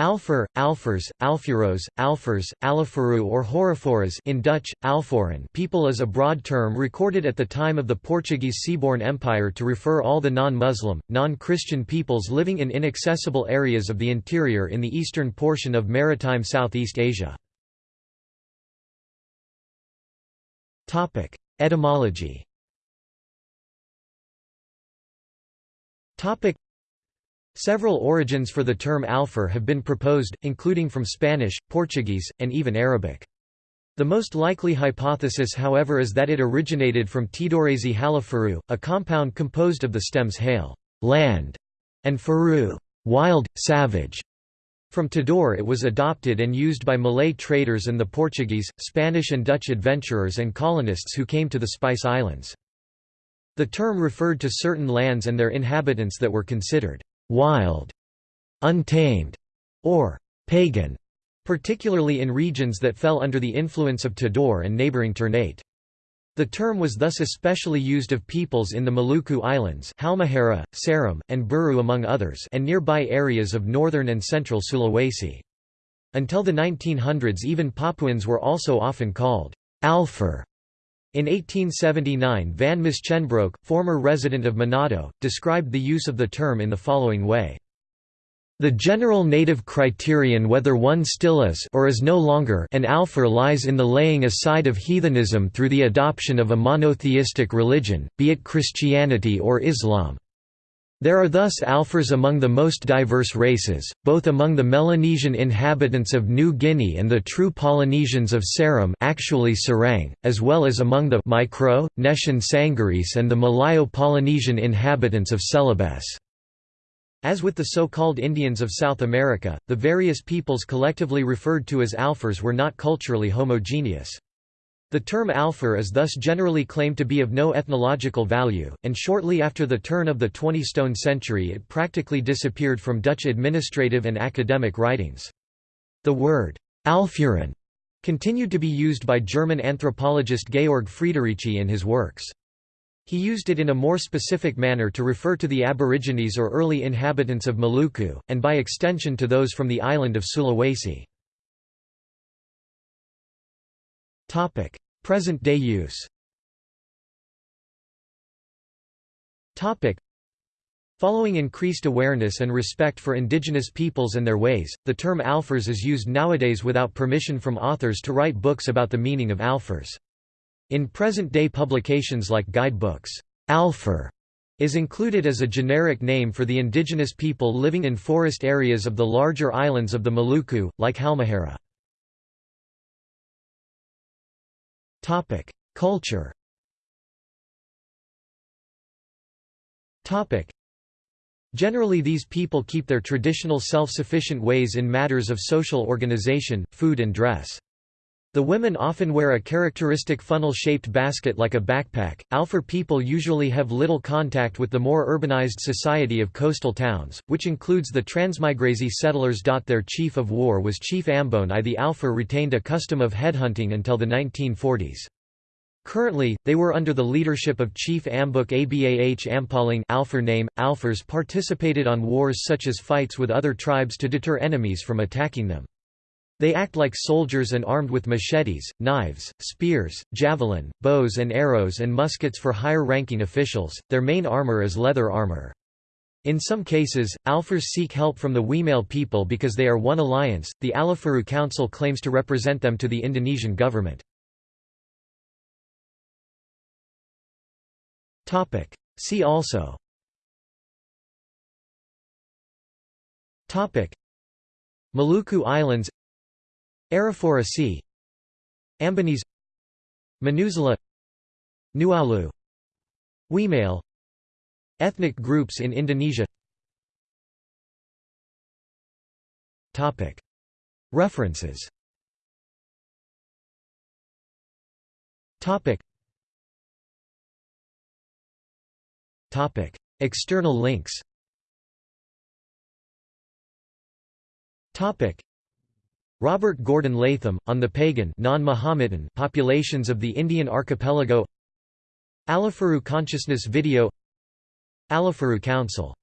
Alfer, Alfers, Alfuros, Alfers, Alifuru or Horoforas in Dutch, Alfoeren people is a broad term recorded at the time of the Portuguese Seaborne Empire to refer all the non-Muslim, non-Christian peoples living in inaccessible areas of the interior in the eastern portion of maritime Southeast Asia. Etymology Several origins for the term alfer have been proposed, including from Spanish, Portuguese, and even Arabic. The most likely hypothesis however is that it originated from Tidorese halafaru, a compound composed of the stems hale land", and faru wild, savage". From Tidore it was adopted and used by Malay traders and the Portuguese, Spanish and Dutch adventurers and colonists who came to the Spice Islands. The term referred to certain lands and their inhabitants that were considered wild, untamed, or pagan, particularly in regions that fell under the influence of Tidore and neighboring Ternate. The term was thus especially used of peoples in the Maluku Islands Halmahera, Seram, and Buru among others and nearby areas of northern and central Sulawesi. Until the 1900s even Papuans were also often called Alfer. In 1879 Van Musschenbroek, former resident of Manado, described the use of the term in the following way. The general native criterion whether one still is or is no longer an Alfer lies in the laying aside of heathenism through the adoption of a monotheistic religion, be it Christianity or Islam. There are thus Alfers among the most diverse races, both among the Melanesian inhabitants of New Guinea and the true Polynesians of Seram actually Serang, as well as among the Micro, Neshan Sangaris and the Malayo-Polynesian inhabitants of Celebes. As with the so-called Indians of South America, the various peoples collectively referred to as Alfers were not culturally homogeneous. The term Alfer is thus generally claimed to be of no ethnological value, and shortly after the turn of the 20th century it practically disappeared from Dutch administrative and academic writings. The word Alfuren continued to be used by German anthropologist Georg Friederici in his works. He used it in a more specific manner to refer to the Aborigines or early inhabitants of Maluku, and by extension to those from the island of Sulawesi. Present-day use Topic: Following increased awareness and respect for indigenous peoples and their ways, the term Alfers is used nowadays without permission from authors to write books about the meaning of Alfers. In present-day publications like guidebooks, Alfer is included as a generic name for the indigenous people living in forest areas of the larger islands of the Maluku, like Halmahera. Topic: Culture. Topic: Generally these people keep their traditional self-sufficient ways in matters of social organization, food and dress. The women often wear a characteristic funnel-shaped basket like a backpack. Alfer people usually have little contact with the more urbanized society of coastal towns, which includes the transmigrasi settlers. Their chief of war was Chief Ambon I. The Alfer retained a custom of headhunting until the 1940s. Currently, they were under the leadership of Chief Ambuk Abah Ampaling Alfer name. Alfers participated on wars such as fights with other tribes to deter enemies from attacking them. They act like soldiers and armed with machetes, knives, spears, javelin, bows and arrows and muskets for higher-ranking officials. Their main armor is leather armor. In some cases, Alfers seek help from the Wemale people because they are one alliance. The Alifuru Council claims to represent them to the Indonesian government. See also. Maluku Islands Arafura Sea Ambonese Manusela Nuaulu. Wemale Ethnic groups in Indonesia. Topic. References. External links. Topic. Robert Gordon Latham, on the pagan non-Mohammedan populations of the Indian archipelago Alifuru Consciousness Video Alifuru Council